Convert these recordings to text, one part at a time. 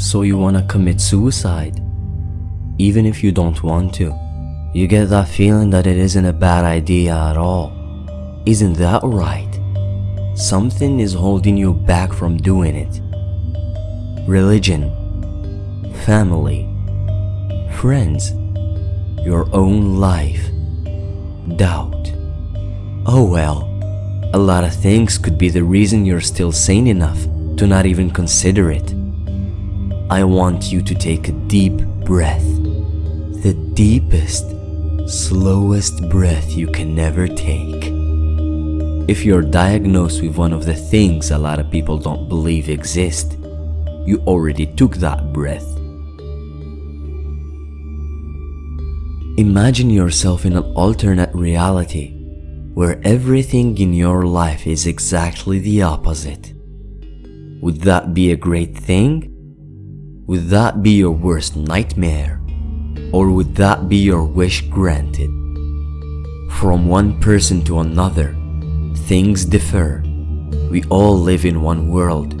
so you wanna commit suicide. Even if you don't want to. You get that feeling that it isn't a bad idea at all. Isn't that right? Something is holding you back from doing it. Religion, family, friends, your own life, doubt. Oh well, a lot of things could be the reason you're still sane enough to not even consider it. I want you to take a deep breath. The deepest, slowest breath you can never take. If you're diagnosed with one of the things a lot of people don't believe exist, you already took that breath. Imagine yourself in an alternate reality where everything in your life is exactly the opposite. Would that be a great thing? Would that be your worst nightmare? Or would that be your wish granted? From one person to another, things differ. We all live in one world,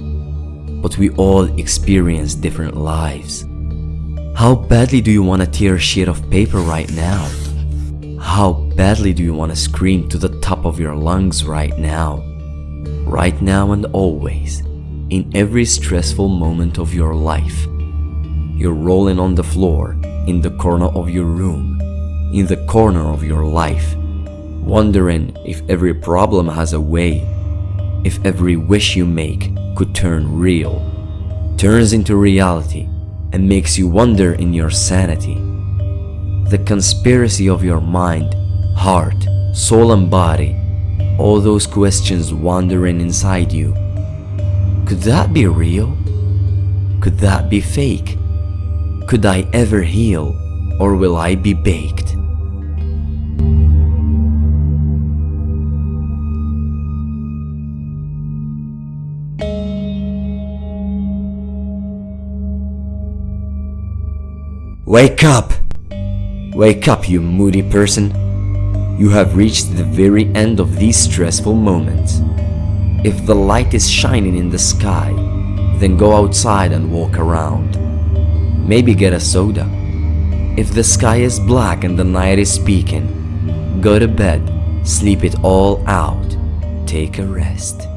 but we all experience different lives. How badly do you want to tear a sheet of paper right now? How badly do you want to scream to the top of your lungs right now? Right now and always, in every stressful moment of your life. You're rolling on the floor, in the corner of your room, in the corner of your life, wondering if every problem has a way, if every wish you make could turn real, turns into reality and makes you wonder in your sanity. The conspiracy of your mind, heart, soul and body, all those questions wandering inside you. Could that be real? Could that be fake? Could I ever heal or will I be baked? Wake up! Wake up, you moody person. You have reached the very end of these stressful moments. If the light is shining in the sky, then go outside and walk around. Maybe get a soda. If the sky is black and the night is speaking, go to bed, sleep it all out, take a rest.